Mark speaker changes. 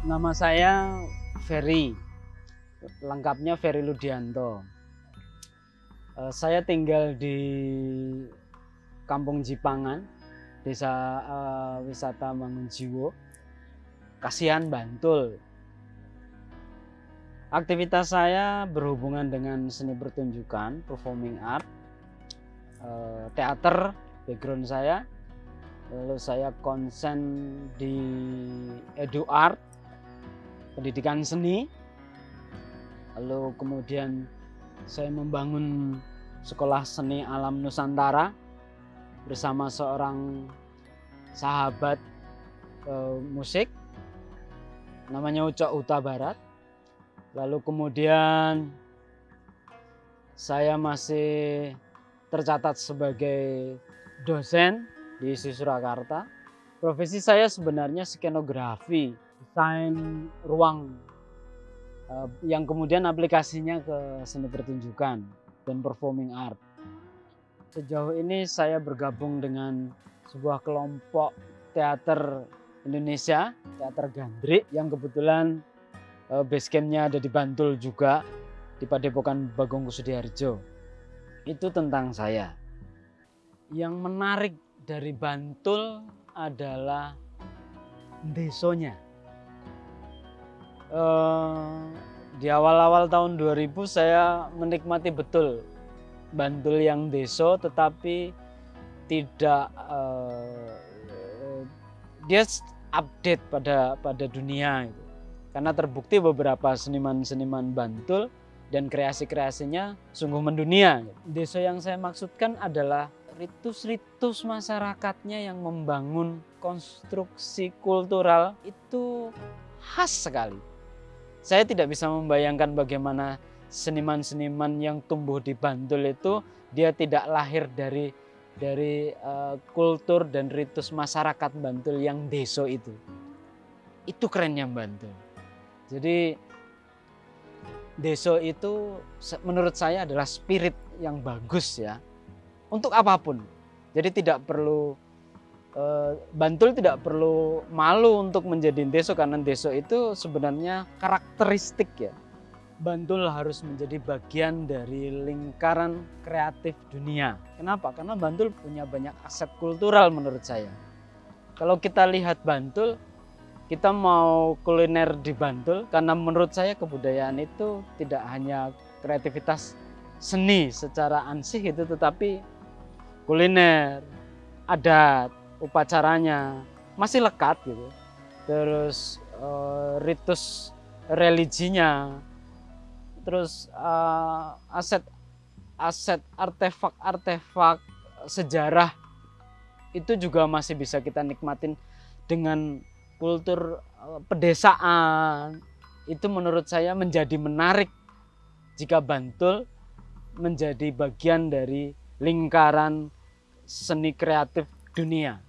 Speaker 1: Nama saya Ferry, lengkapnya Ferry Ludianto. Eh, saya tinggal di Kampung Jipangan, Desa uh, Wisata Mangunjiwo, Kasihan, Bantul. Aktivitas saya berhubungan dengan seni pertunjukan, performing art, uh, teater, background saya. Lalu saya konsen di edu art, pendidikan seni. Lalu kemudian saya membangun sekolah seni alam Nusantara bersama seorang sahabat uh, musik namanya Ucok Uta Barat Lalu kemudian saya masih tercatat sebagai dosen di Surakarta. Profesi saya sebenarnya skenografi, desain ruang eh, yang kemudian aplikasinya ke seni pertunjukan dan performing art. Sejauh ini saya bergabung dengan sebuah kelompok teater Indonesia, Teater Gandrik yang kebetulan uh, base campnya ada di Bantul juga di Padepokan Bagong Kusudiharjo. Itu tentang saya. Yang menarik dari Bantul adalah desonya. Uh, di awal-awal tahun 2000 saya menikmati betul Bantul yang deso tetapi tidak uh, dia update pada pada dunia itu karena terbukti beberapa seniman-seniman Bantul dan kreasi-kreasinya sungguh mendunia. Desa yang saya maksudkan adalah ritus-ritus masyarakatnya yang membangun konstruksi kultural itu khas sekali. Saya tidak bisa membayangkan bagaimana seniman-seniman yang tumbuh di Bantul itu dia tidak lahir dari dari uh, kultur dan ritus masyarakat Bantul yang deso itu. Itu kerennya Bantul. Jadi deso itu menurut saya adalah spirit yang bagus ya untuk apa pun. Jadi tidak perlu Bantul tidak perlu malu untuk menjadi deso karena deso itu sebenarnya karakteristik ya. Bantul harus menjadi bagian dari lingkaran kreatif dunia. Kenapa? Karena Bantul punya banyak aset kultural menurut saya. Kalau kita lihat Bantul, kita mau kuliner di Bantul karena menurut saya kebudayaan itu tidak hanya kreativitas seni secara ansih itu tetapi kuliner, adat, upacaranya masih lekat gitu. Terus uh, ritus religinya, terus uh, aset aset artefak-artefak sejarah itu juga masih bisa kita nikmatin dengan kultur eh, pedesaan itu menurut saya menjadi menarik jika Bantul menjadi bagian dari lingkaran seni kreatif dunia.